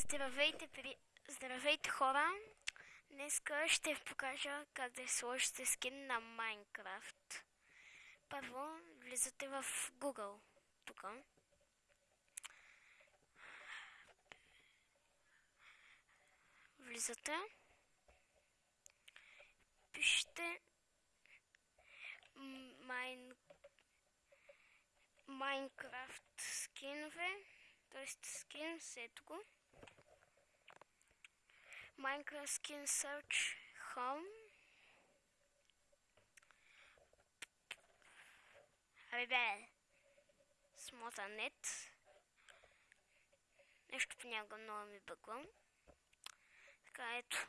Здравейте, при... Здравейте хора! Днеска ще ви покажа как да сложите скин на Майнкрафт. Първо влизате в Google. Тук. Влизате. Пишете Майн... Майнкрафт скинове т.е. skin, ето го. Minecraft Skin Search Home. Абе бе, смота нет. Нещо понякога много ми бъгва. Така, ето.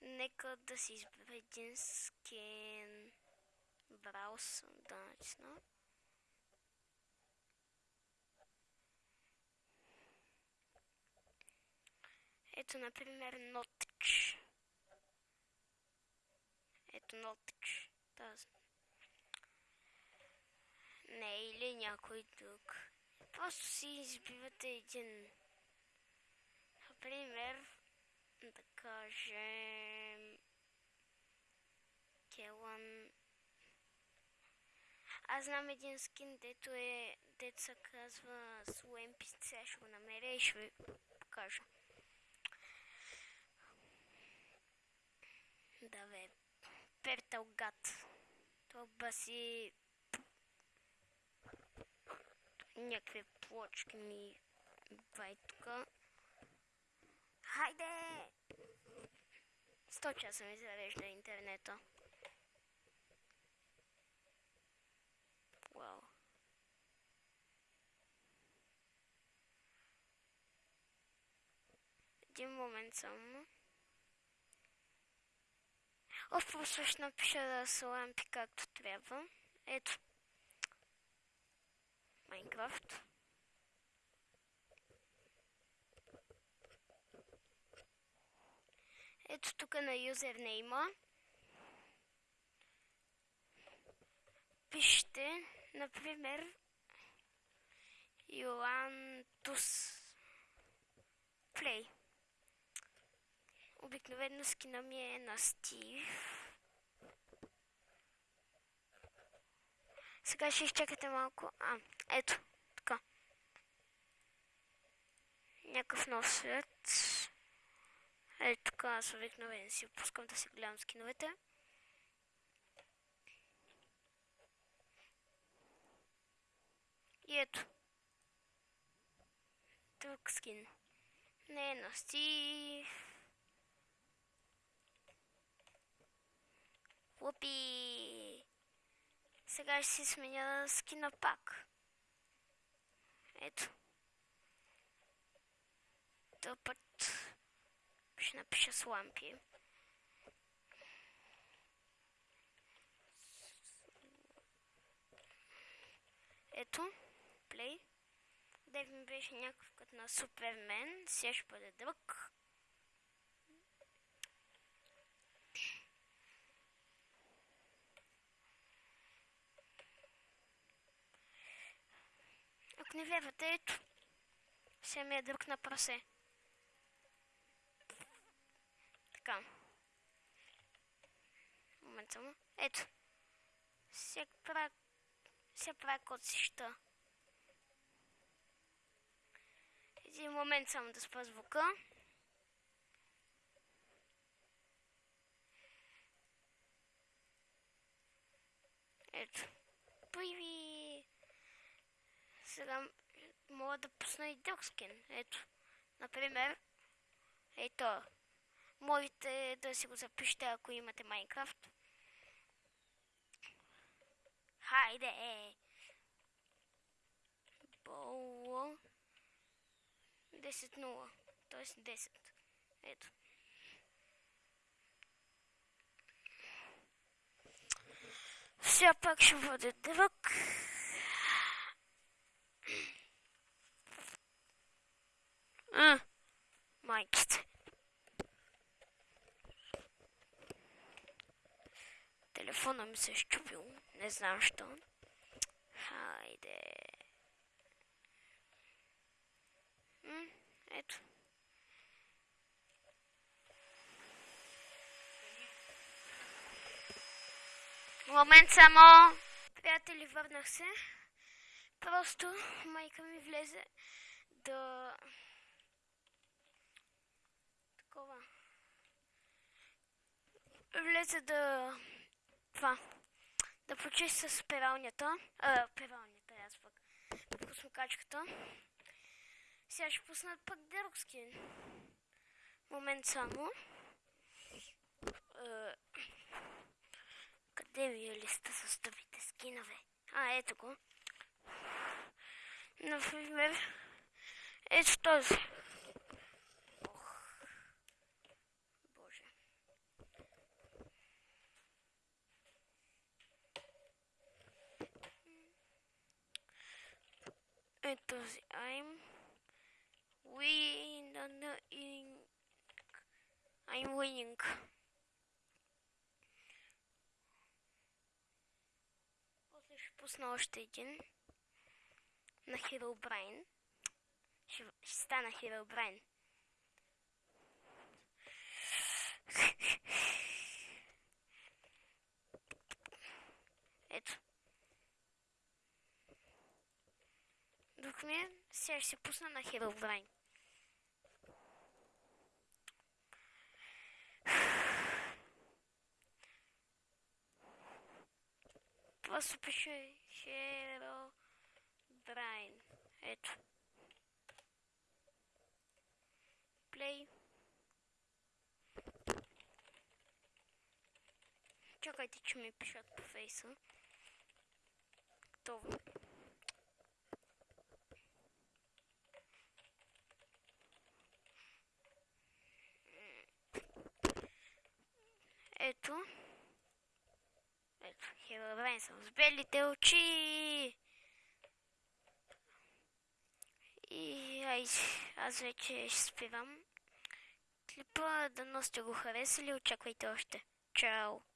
Нека да си избера един скин. Браус да натисна. Ето, например, Notch. Ето Notch. Тази. Не, или някой друг. Просто си избивате един. Например, да кажем... Келан... Аз знам един скин, дето е... Дето се казва Слуемпи. Сега ще го намеря и ще ви покажа. Да бе, пертал гад. Това си... Някакви плочки ми бай тука. Хайде! Сто часа ми зарежда интернета. Вау. Един момент само. Оф, просто ще напиша да са лампи както трябва. Ето. Майнкрафт. Ето тук на юзернейма. Пишете, например, Йоантус Плей. Обикновено скина ми е на Стив. Сега ще изчакате малко. А, ето, така. Някакъв нов свет. Ето така, аз обикновено си опускам да си гледам скиновете. И ето. Друг скин. Не е на Стив. Лупи! Сега ще си сменя скина пак. Ето. Този път ще напиша с лампи. Ето, плей. Дев ми беше някакъв като на Супермен, сега ще бъде друг. Не вярвате, ето. Сега ми е друг на прасе. Така. Момент само. Ето. Сега правя... Сега правя код си ща. Един момент само да спа звука. Ето. Появи сега мога да пусна и друг скин. Ето, например, ето, можете да си го запишете, ако имате Майнкрафт. Хайде! Боло 10-0, т.е. 10. Ето. Все пак ще бъде друг. telefona mi se ščupil, ne znam što. Hajde. Hm, eto. Момент само. Приятели, върнах се. Просто майка ми влезе да... Такова. Влезе да това. Да почиста с пералнята. А, пералнята, аз пък. Космокачката. Сега ще пуснат пък друг скин. Момент само. Е, къде ви е листа с тъпите скинове? А, ето го. Например, ето този. Ето този. I'm winning. I'm winning. После ще пусна още един на Herobrine. Ще, ще стана Herobrine. Ето. Друг ми е, сега ще се пусна на Herobrine. Това се пише Herobrine. Ето. Play. Чакайте, че ми пишат по фейса. Готово. Ето. Херобрайн съм с белите очи. И ай, аз вече ще спирам клипа. Дано сте го харесали. Очаквайте още. Чао!